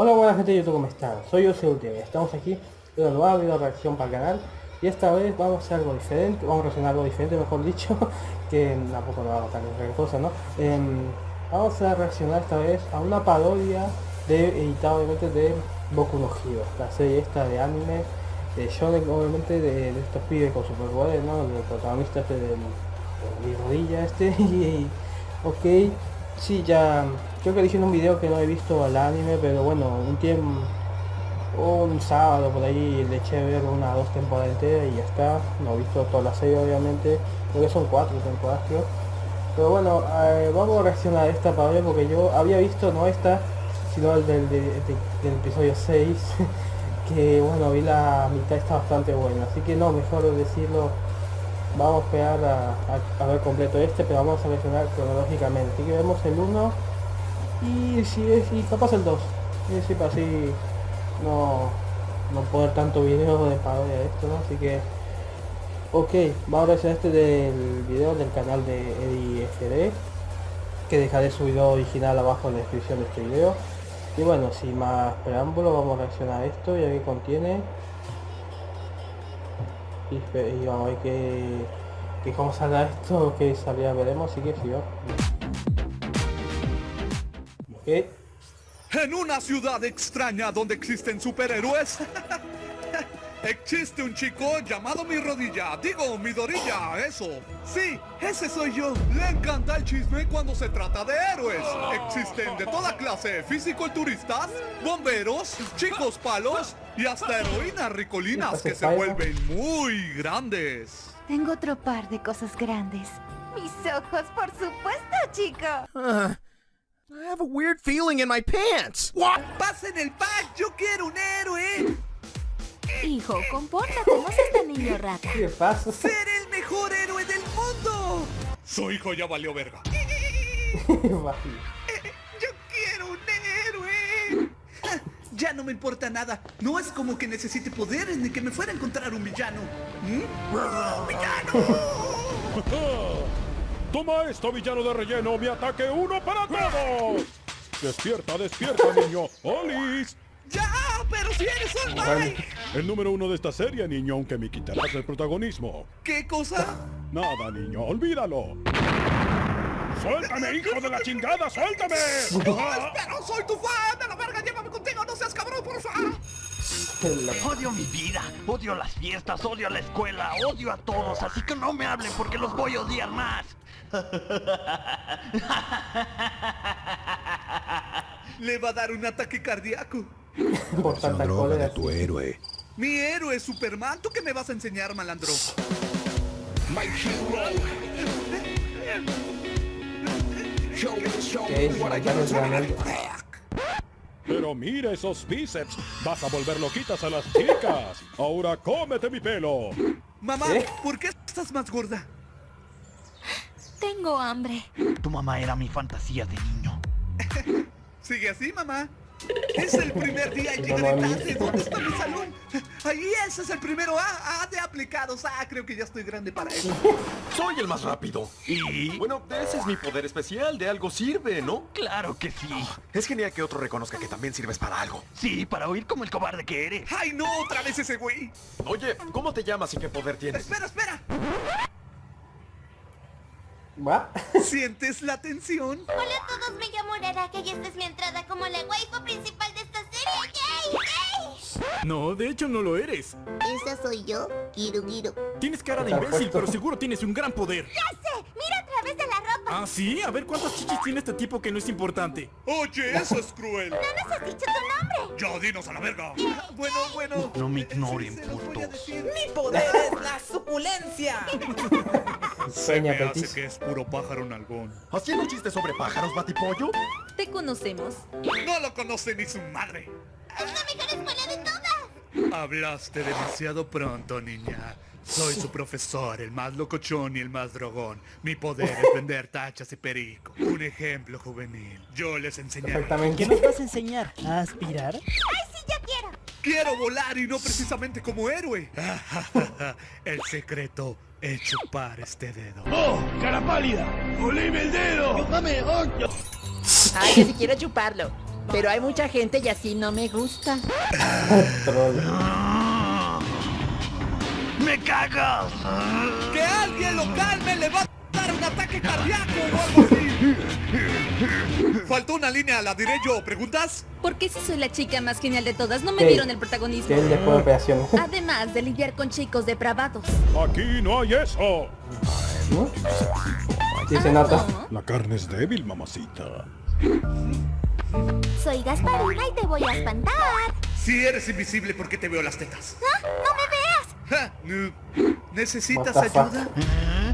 Hola buena gente de YouTube, ¿cómo están? Soy yo. Estamos aquí en una nueva video reacción para el canal y esta vez vamos a hacer algo diferente, vamos a reaccionar algo diferente mejor dicho, que tampoco no vamos a tan cosa, ¿no? Em, vamos a reaccionar esta vez a una parodia de, editada obviamente de Boku no Hero, la serie esta de anime de shonen obviamente de, estos pibes con superpoderes, ¿no? El protagonista este del, de rodilla este y, ok, sí ya creo que dije en un video que no he visto el anime, pero bueno, un tiempo, un sábado por ahí le eché a ver una dos temporadas enteras y ya está. No he visto toda la serie obviamente, porque son cuatro temporadas creo. Pero bueno, eh, vamos a reaccionar a esta parodia porque yo había visto no esta, sino el del, del, episodio 6, que bueno, vi la mitad está bastante buena, así que no, mejor decirlo vamos a esperar a, ver completo este, pero vamos a reaccionar cronológicamente. Así que vemos el 1 y si es y capaz el 2 y así para así no no poner tanto video de parodia de esto ¿no? así que ok vamos a hacer este del video del canal de Eddie FD que dejaré su video original abajo en la descripción de este video y bueno sin más preámbulo vamos a reaccionar a esto y a qué contiene y, vamos a ver qué, qué cómo saldrá esto que salía veremos así que yo en una ciudad extraña donde existen superhéroes, existe un chico llamado Mi Rodilla, digo, Mi Dorilla, eso. Sí, ese soy yo. Le encanta el chisme cuando se trata de héroes. Existen de toda clase, fisiculturistas, bomberos, chicos palos y hasta heroínas ricolinas que se vuelven muy grandes. Tengo otro par de cosas grandes. Mis ojos, por supuesto, chico. Ah, I have a weird feeling in my pants. What? ¡Pasen el pack! ¡Yo quiero un héroe! Hijo, compórtate, no seas tan niño rata. ¿Qué pasa? ¡Ser el mejor héroe del mundo! Su hijo ya valió verga. ¡Yo quiero un héroe! Ya no me importa nada. No es como que necesite poderes ni que me fuera a encontrar un villano. ¿Mm? ¡Villano! Toma esto, villano de relleno, mi ataque uno para todos. Despierta, despierta, niño. ¡Olis! ¡Ya! ¡Pero si eres Might! El número uno de esta serie, niño, aunque me quitarás el protagonismo. ¿Qué cosa? Nada, niño, olvídalo. ¡Suéltame, hijo de la chingada! ¡Suéltame! ¡No, espera! ¡Soy tu fan! ¡De la verga! ¡Llévame contigo! ¡No seas cabrón, por favor! Odio mi vida, odio las fiestas, odio la escuela, odio a todos, así que no me hablen porque los voy a odiar más. Le va a dar un ataque cardíaco. Por tanta de tu héroe. Mi héroe Superman, ¿tú qué me vas a enseñar, malandro? My Pero mira esos bíceps, vas a volver loquitas a las chicas. Ahora cómete mi pelo. Mamá, ¿por qué estás más gorda? Tengo hambre. Tu mamá era mi fantasía de niño. Sigue así, mamá. Es el primer día y llegaré tarde. ¿Dónde está mi salón? Ahí ese es el primero A, A de aplicados. Ah, creo que ya estoy grande para eso. Soy el más rápido. ¿Y? Bueno, ese es mi poder especial. De algo sirve, ¿no? Claro que sí. Es genial que otro reconozca que también sirves para algo. Sí, para oír como el cobarde que eres. ¡Ay, no! ¡Otra vez ese güey! Oye, ¿cómo te llamas y qué poder tienes? ¡Espera, espera! ¿Va? ¿Sientes la tensión? Hola a todos, me llamo Araraka y esta es mi entrada como la waifu No, de hecho no lo eres. Esa soy yo, Kiru Tienes cara de imbécil, pero seguro tienes un gran poder. ¡Ya sé! ¡Mira a través de la ropa! ¿Ah, sí? A ver cuántas chichis tiene este tipo que no es importante. Oye, eso es cruel. ¡No nos has dicho tu nombre! ¡Ya, dinos a la verga! Bueno, bueno... No me ignoren, putos. ¡Mi poder es la suculencia! Se me hace que es puro pájaro nalgón. ¿Haciendo chistes sobre pájaros, batipollo? Te conocemos. No lo conoce ni su madre. ¡Es la mejor escuela de todas! Hablaste demasiado pronto, niña. Soy su profesor, el más locochón y el más drogón. Mi poder es vender tachas y perico. Un ejemplo juvenil. Yo les enseñaré. ¿Qué nos vas a enseñar? ¿A aspirar? ¡Ay, sí, yo quiero! Quiero volar y no precisamente como héroe. el secreto es chupar este dedo. ¡Oh, cara pálida! ¡Olime el dedo! ¡Mame, oh! Ay, yo sí quiero chuparlo. Pero hay mucha gente y así no me gusta. ¡Me cagas! ¡Que alguien lo calme! ¡Le va a dar un ataque cardíaco o algo así! Faltó una línea, la diré yo. ¿Preguntas? Porque si soy la chica más genial de todas, no me dieron el protagonismo. De. Además de lidiar con chicos depravados. Aquí no hay eso. ¿No? Sí se nota. La carne es débil, mamacita. Soy Gasparina y te voy a espantar. Si eres invisible, ¿por qué te veo las tetas? ¿Ah? ¡No me veas! ¿Necesitas ayuda?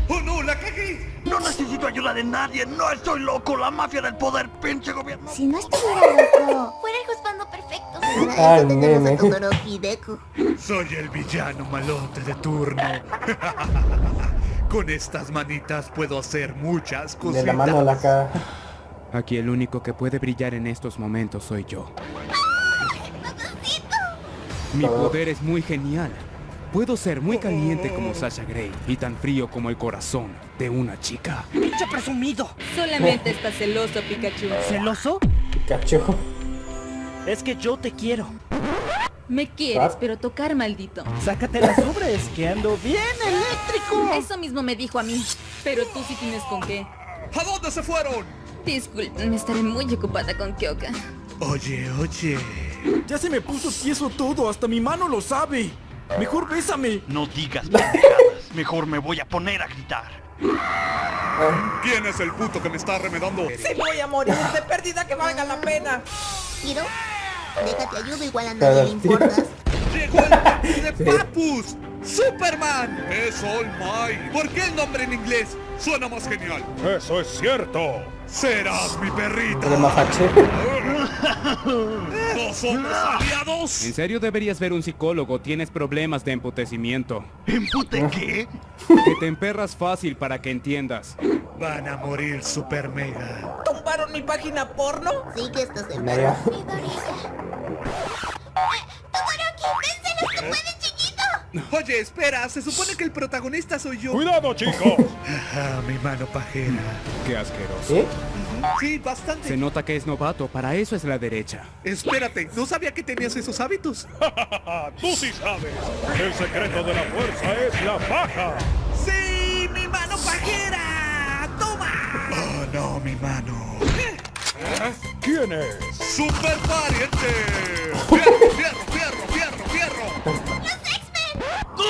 ¡Oh no, la cagué! No necesito ayuda de nadie, no estoy loco, la mafia del poder, pinche gobierno. Si no estuviera loco, fuera el juzgando perfecto. Todoroki Deku. Soy el villano malote de turno. Con estas manitas puedo hacer muchas cositas. De la mano a la cara. Aquí el único que puede brillar en estos momentos soy yo. Mi poder es muy genial. Puedo ser muy caliente como Sasha Grey y tan frío como el corazón de una chica. ¡Pinche presumido! Solamente está celoso, Pikachu. ¿Celoso? Pikachu. Es que yo te quiero. Me quieres, ¿Ah? pero tocar maldito. Sácate las ubres, que ando bien eléctrico. Eso mismo me dijo a mí. Pero tú sí tienes con qué. ¿A dónde se fueron? Disculpen, estaré muy ocupada con Kyoka. Oye, oye. Ya se me puso tieso todo, hasta mi mano lo sabe. Mejor bésame. No digas pendejadas, mejor me voy a poner a gritar. ¿Quién es el puto que me está remedando? Si voy a morir de pérdida que valga la pena. Hiro, déjate ayudo, igual a nadie le importas. ¡Llegó el de Papus! ¡Superman! Es All Might. ¿Por qué el nombre en inglés suena más genial? Eso es cierto. Serás mi perrita. El mapache. ¿No somos aliados? En serio deberías ver un psicólogo, tienes problemas de emputecimiento. ¿Empute qué? Que te emperras fácil para que entiendas. Van a morir super mega. ¿Tumbaron mi página porno? Sí que estás Mega. tú puedes, chiquito. Oye, espera, se supone que el protagonista soy yo. Cuidado, chicos. Ah, mi mano pajera. Qué asqueroso. ¿Sí? Sí, bastante. Se nota que es novato, para eso es la derecha. Espérate, no sabía que tenías esos hábitos. Tú sí sabes. El secreto de la fuerza es la paja. ¡Sí, mi mano pajera! ¡Toma! Oh, no, mi mano. ¿Quién es? ¡Super pariente!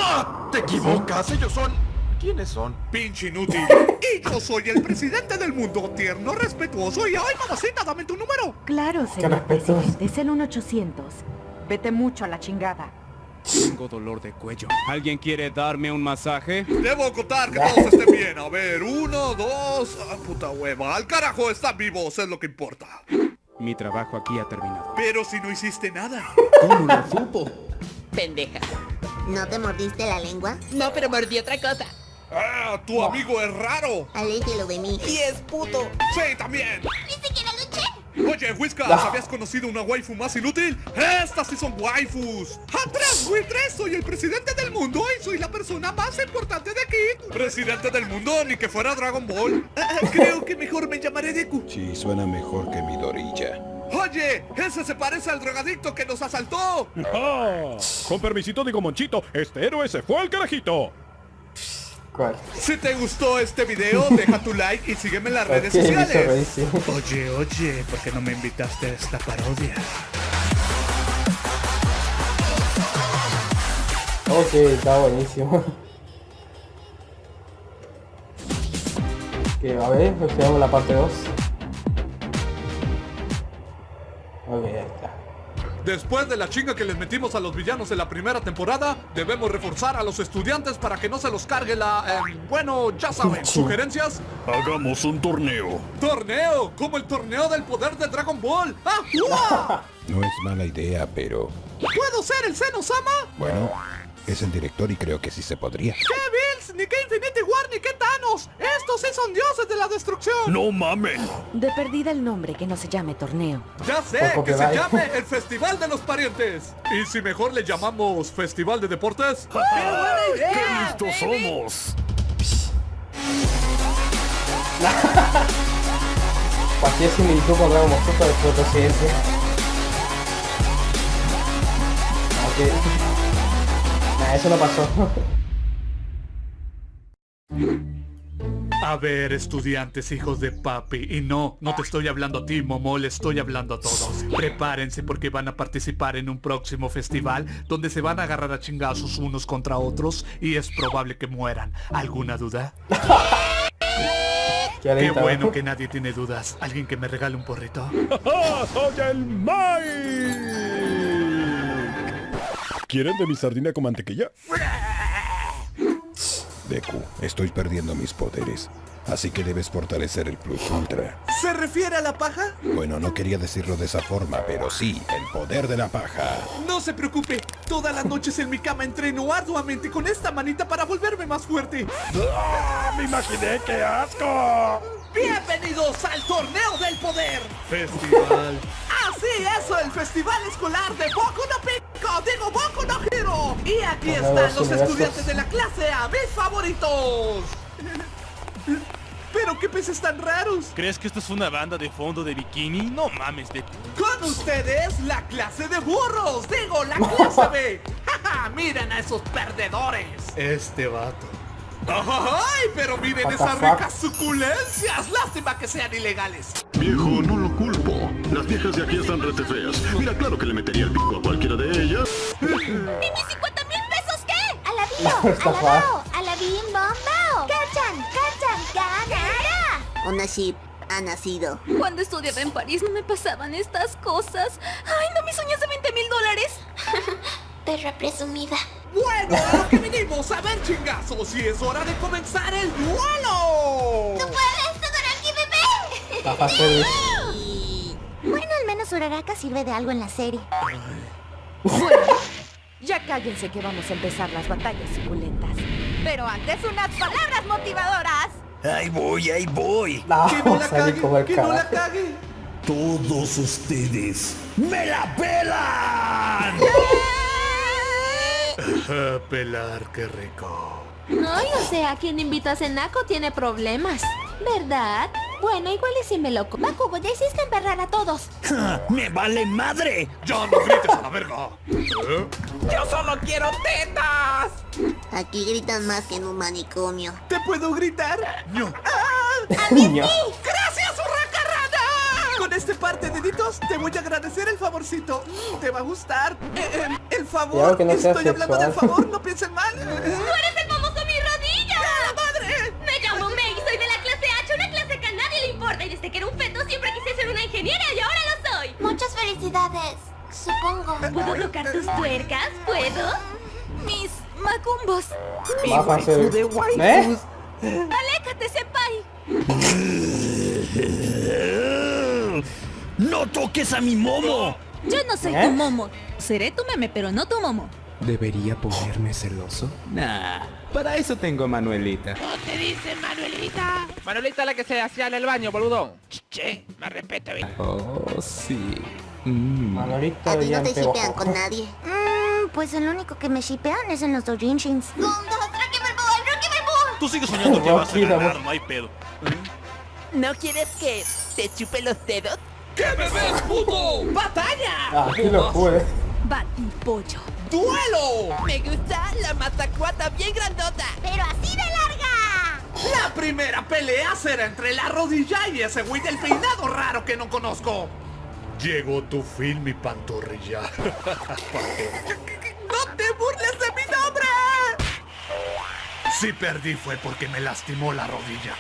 ¡Ah! ¡Te equivocas! Ellos son... ¿Quiénes son? ¡Pinche inútil! Y yo soy el presidente del mundo, tierno, respetuoso y... ¡Ay, mamacita, dame tu número! Claro, señor presidente, es el 1800. Vete mucho a la chingada. Tengo dolor de cuello. ¿Alguien quiere darme un masaje? Debo contar que todos estén bien. A ver, uno, dos... ¡Ah, puta hueva! ¡Al carajo, están vivos! Es lo que importa. Mi trabajo aquí ha terminado. Pero si no hiciste nada. ¿Cómo lo supo? Pendeja. ¿No te mordiste la lengua? No, pero mordí otra cosa. ¡Ah, tu amigo es raro! Aléjelo de mí. Y es puto. ¡Sí, también! ¡Ni siquiera luché! Oye, Whiskas, ¿habías conocido una waifu más inútil? ¡Estas sí son waifus! ¡Atrás, Wiltres! Soy el presidente del mundo y soy la persona más importante de aquí. Presidente del mundo, ni que fuera Dragon Ball. Ah, ah, creo que mejor me llamaré Deku. Sí, suena mejor que mi Dorilla. Oye, ese se parece al drogadicto que nos asaltó. Ah, con permisito digo Monchito, este héroe se fue al carajito. ¿Cuál? Si te gustó este video, deja tu like y sígueme en las redes sociales. Oye, oye, ¿por qué no me invitaste a esta parodia? Ok, está buenísimo. Que a ver, veamos la parte 2. Ok, ahí está. Después de la chinga que les metimos a los villanos en la primera temporada, debemos reforzar a los estudiantes para que no se los cargue la... eh, bueno, ya saben, ¿sugerencias? Hagamos un torneo. ¡Torneo! ¡Como el torneo del poder de Dragon Ball! ¡Ah! ¡Uah! No es mala idea, pero... ¿Puedo ser el Seno-sama? Bueno, es el director y creo que sí se podría. ¡Qué Bills! ¡Ni qué Infinity War! ¡Ni qué Thanos! ¡Estos sí son dioses de la destrucción! No mamen. De perdida el nombre que no se llame torneo. ¡Ya sé! ¡Que se copyright. llame el Festival de los Parientes! ¿Y si mejor le llamamos Festival de Deportes? ¡Qué listos somos! Cualquier similitud con Dragon Ball Super es el presidente. Aunque... Eso no pasó. A ver, estudiantes, hijos de papi. Y no, no te estoy hablando a ti, Momo, le estoy hablando a todos. Prepárense porque van a participar en un próximo festival donde se van a agarrar a chingazos unos contra otros y es probable que mueran. ¿Alguna duda? Qué ¿no? bueno que nadie tiene dudas. ¿Alguien que me regale un porrito? ¡Soy el Mike! ¿Quieren de mi sardina con mantequilla? Deku, estoy perdiendo mis poderes. Así que debes fortalecer el Plus Ultra. ¿Se refiere a la paja? Bueno, no quería decirlo de esa forma, pero sí, el poder de la paja. No se preocupe, todas las noches en mi cama entreno arduamente con esta manita para volverme más fuerte. ¡Ah! ¡Me imaginé! ¡Qué asco! Bienvenidos al Torneo del Poder. Festival. Así eso, el Festival Escolar de Boku no Pico, digo Boku no Hero. Y aquí están los estudiantes de la clase A, mis favoritos. Pero qué peces tan raros. ¿Crees que esto es una banda de fondo de bikini? No mames, de... Con ustedes, la clase de burros, digo, la clase B. Miren a esos perdedores. Este vato. ¡Ay! Pero miren esas ricas suculencias. Lástima que sean ilegales. Viejo, no lo. Las viejas de aquí están rete feas. Mira, claro que le metería el pico a cualquiera de ellas. ¿Y mis 50 mil pesos qué? ¡Alabío! ¡Alabao! ¡Alabim bombao! ¡Cachan! ¡Cachan! ¡Ganara! Una ship ha nacido. Cuando estudiaba en París no me pasaban estas cosas. Ay, no mis uñas de 20 mil dólares. Perra presumida. Bueno, a lo que vinimos a ver chingazos y es hora de comenzar el duelo. ¡Tú puedes, Todoroki, bebé! Bueno, al menos Uraraka sirve de algo en la serie. Bueno, ya cállense que vamos a empezar las batallas suculentas. Pero antes unas palabras motivadoras. Ahí voy, ahí voy. No, Que no la cague, que no la cague. Todos ustedes me la pelan. Pelar, qué rico. Ay, o sea, quien invita a Senako tiene problemas, ¿verdad? Bueno, igual y si me loco. Bakugo, ya hiciste emperrar a todos. ¡Me vale madre! ¡Ya no grites a la verga! ¿Eh? ¡Yo solo quiero tetas! Aquí gritan más que en un manicomio. ¿Te puedo gritar? ¡No! Niño. ¡Gracias, Urracarrana! Con este par de deditos te voy a agradecer el favorcito. Te va a gustar. Eh, eh, el favor. que no sea Estoy hablando del sexual. favor, no piensen mal. ¡Tú eres el famoso mi rodilla! madre! Me llamo Mei, soy de la clase H, una clase que a nadie le importa. Y desde que era un feto siempre quise ser una ingeniera y ahora lo soy. Muchas felicidades, supongo. ¿Puedo tocar tus tuercas? ¿Puedo? Mis macumbos. Baja service. ¿Eh? Aléjate, senpai. ¡No toques a mi momo! Yo no soy ¿Eh? tu momo. Seré tu meme, pero no tu momo. ¿Debería ponerme celoso? Nah, para eso tengo a Manuelita. te dice Manuelita? Manuelita la que se hacía en el baño, boludón. Che, me respeto, bien. Oh, sí. Mm. Manolita A ti no te shipean con nadie. Mmm, pues el único que me shipean es en los doujinshins. Tú sigues soñando que vas a Rocky, ganar, no hay pedo. ¿No quieres que te chupe los dedos? ¿Qué me ves, puto? ¡Batalla! Ah, aquí lo pude. Batipollo. ¡Duelo! Me gusta la matacuata bien grandota. ¡Pero así de larga! La primera pelea será entre la rodilla y ese güey del peinado raro que no conozco. Llegó tu fin, mi pantorrilla. ¡No te burles de mi nombre! Si perdí fue porque me lastimó la rodilla.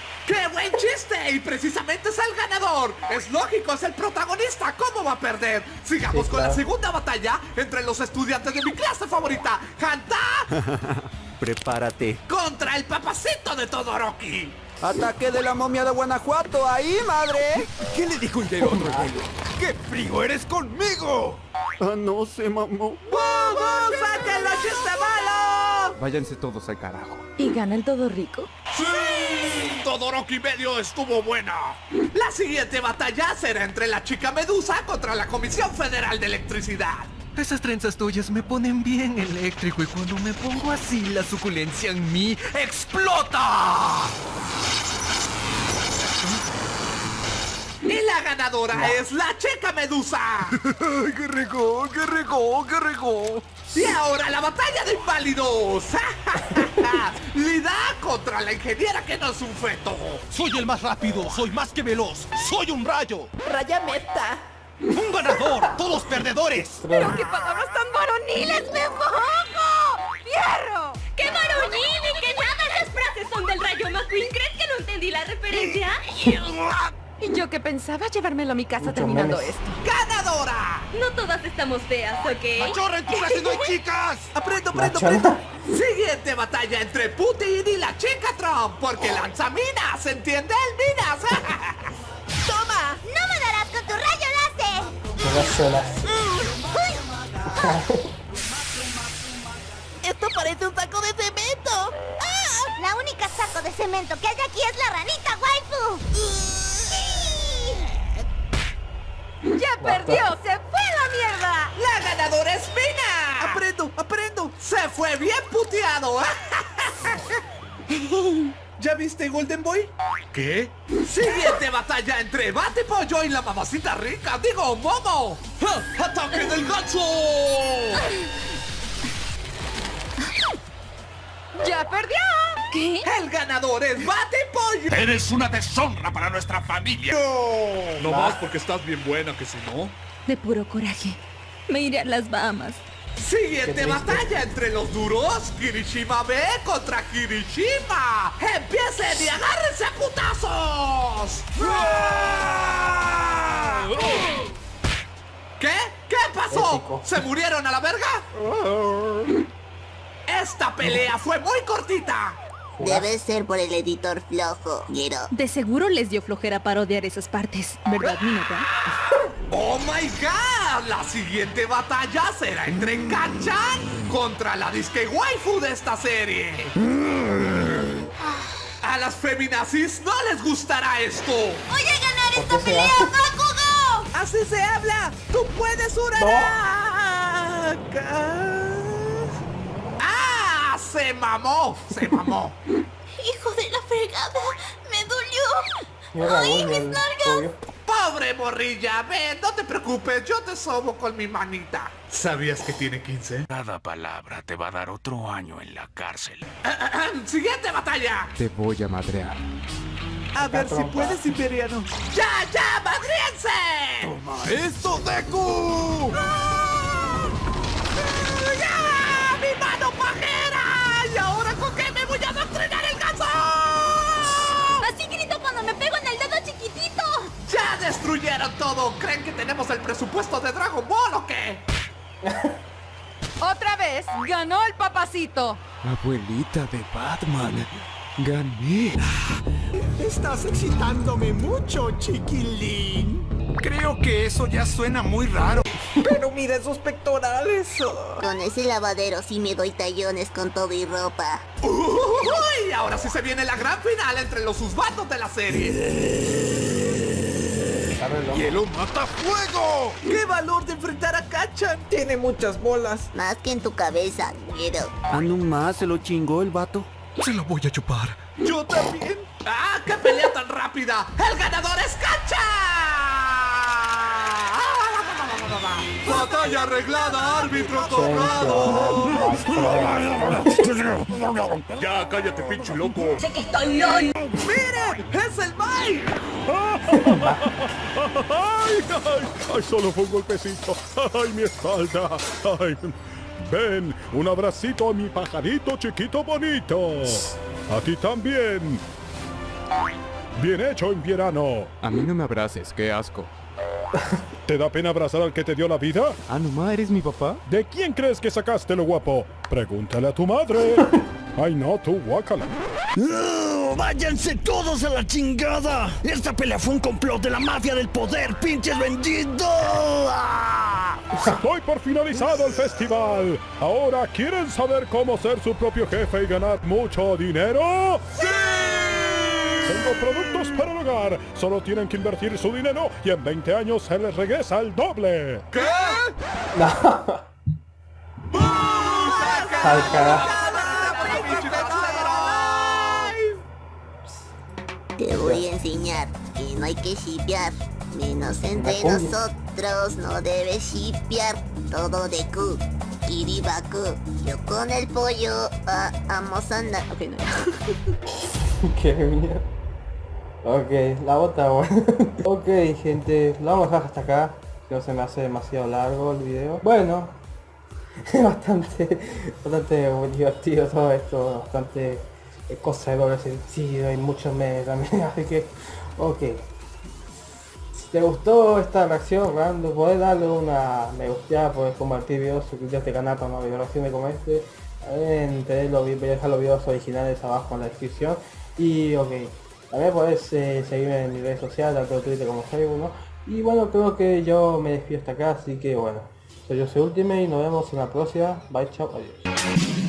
¡Qué buen chiste! Y precisamente es el ganador. Es lógico, es el protagonista. ¿Cómo va a perder? Sigamos Sí, con la segunda batalla entre los estudiantes de mi clase favorita, Hanta, Prepárate. contra el papacito de Todoroki. Ataque de la momia de Guanajuato, ahí, madre. ¿Qué le dijo el del otro? ¡Qué frío eres conmigo! Ah, no se mamó. ¡Vamos, sáquenlo, chiste malo! Váyanse todos al carajo. ¿Y gana el todo rico? ¡Sí! Todoroki medio estuvo buena. La siguiente batalla será entre la chica Medusa contra la Comisión Federal de Electricidad. Esas trenzas tuyas me ponen bien eléctrico y cuando me pongo así la suculencia en mí ¡Explota! Y la ganadora es la Checa Medusa. ¡Ay, qué rico, qué rico, qué rico! Y ahora la batalla de inválidos. Lida contra la ingeniera que no es un feto. Soy el más rápido, soy más que veloz, soy un rayo. Raya meta. Un ganador, todos perdedores. Pero qué palabras tan varoniles, me mojo. ¡Fierro! ¡Qué varonil y que nada! Esas frases son del Rayo McQueen. ¿Crees que no entendí la referencia? Y yo que pensaba llevármelo a mi casa terminando memes. esto. ¡Ganadora! No todas estamos feas, ¿ok? ¡Machorra, en tu clase no hay chicas! ¡Aprendo, aprendo, aprendo! Siguiente batalla entre Putin y la chica Trump. Porque lanza minas, ¿entiende? Minas. ¡Toma! ¡No me darás con tu rayo láser! Todas solas. ¡Esto parece un saco de cemento! ¡Ah! La única saco de cemento que hay aquí es la ranita waifu. ¡Ya perdió! ¡Se fue a la mierda! ¡La ganadora es Mina! ¡Aprendo, aprendo! ¡Se fue bien puteado! ¿Ya viste Golden Boy? ¿Qué? Siguiente batalla entre Bate Pollo y la mamacita rica, digo, Momo. ¡Ataque del gancho! ¡Ya perdió! ¿Qué? El ganador es Bate Pollo. Eres una deshonra para nuestra familia. No. No más porque estás bien buena, que si no... De puro coraje. Me iré a las Bahamas. Siguiente batalla entre los duros, Kirishima B contra Kirishima. ¡Empiecen y agárrense a putazos! ¿Qué? ¿Qué pasó? ¿Se murieron a la verga? Esta pelea fue muy cortita. Debe ser por el editor flojo, Giro. De seguro les dio flojera parodiar esas partes, ¿verdad, Minotaur? ¡Oh my god! La siguiente batalla será entre Kanchan contra la disque waifu de esta serie. A las feminazis no les gustará esto. ¡Voy a ganar ¿Por esta pelea? Bakugo! ¡Así se habla! ¡Tú puedes, Uraraka! ¡Ah! ¡Se mamó! ¡Se mamó! ¡Hijo de la fregada! ¡Me dolió! Mira, ¡Ay, mis nalgas! ¡Pobre morrilla! Ven, no te preocupes, yo te sobo con mi manita. ¿Sabías que tiene 15? Cada palabra te va a dar otro año en la cárcel. ¡Siguiente batalla! Te voy a madrear. A ver si puedes, Imperiano. ¡Ya, ya, madriense! ¡Esto, Deku! Me pego en el dedo chiquitito. ¡Ya destruyeron todo! ¿Creen que tenemos el presupuesto de Dragon Ball o qué? Otra vez ganó el papacito. Abuelita de Batman. Gané. Estás excitándome mucho, chiquilín. Creo que eso ya suena muy raro. Pero mira esos pectorales. oh. Con ese lavadero sí me doy tallones con todo y ropa. ¡Uy! Ahora sí se viene la gran final entre los susbandos de la serie. ¡Hielo mata fuego! ¡Qué valor de enfrentar a Kachan! Tiene muchas bolas. Más que en tu cabeza, Giro. Ando más, se lo chingó el vato. Se lo voy a chupar. ¡Yo también! ¡Ah, qué pelea tan rápida! ¡El ganador es Cancha! ¡Batalla arreglada, árbitro cobrado! Ya, cállate, pinche loco. Sé que estoy loco. ¡Mire! ¡Es el Mike! ¡Ay, ay! ¡Ay, solo fue un golpecito! ¡Ay, mi espalda! ¡Ay! Ven, un abracito a mi pajarito chiquito bonito. A ti también. Bien hecho, invierno. A mí no me abraces, qué asco. ¿Te da pena abrazar al que te dio la vida? Ah, no, ¿eres mi papá? ¿De quién crees que sacaste lo guapo? Pregúntale a tu madre. Ay, no, tú, guácala. ¡Váyanse todos a la chingada! Esta pelea fue un complot de la mafia del poder, pinches vendidos. ¡Ah! Doy por finalizado el festival. Ahora, ¿quieren saber cómo ser su propio jefe y ganar mucho dinero? ¡Sí! Tengo productos para el hogar. Solo tienen que invertir su dinero y en 20 años se les regresa el doble. ¿Qué? Al carajo. Te voy a enseñar que no hay que shipear. Menos entre cumbia. Nosotros, no debes shipear todo de Q. Kiribaku, yo con el pollo, ah, amos a andar. Ok. Qué mierda. Ok, la bota bueno. ok gente, lo vamos a dejar hasta acá. No se me hace demasiado largo el video. Bueno. bastante, bastante divertido todo esto, bastante eh, cosa de doble sentido y muchos memes también, así que, ok. Te gustó esta reacción, random, podés darle una me gusta, podés compartir videos, suscribirte a este canal para más videos como este. También tener los, voy a dejar los videos originales abajo en la descripción. Y ok, también podés eh, seguirme en mis redes sociales, tanto Twitter como Facebook, ¿no? Y bueno, creo que yo me despido hasta acá, así que bueno. Soy yo soy Ultimate y nos vemos en la próxima. Bye, chao, adiós.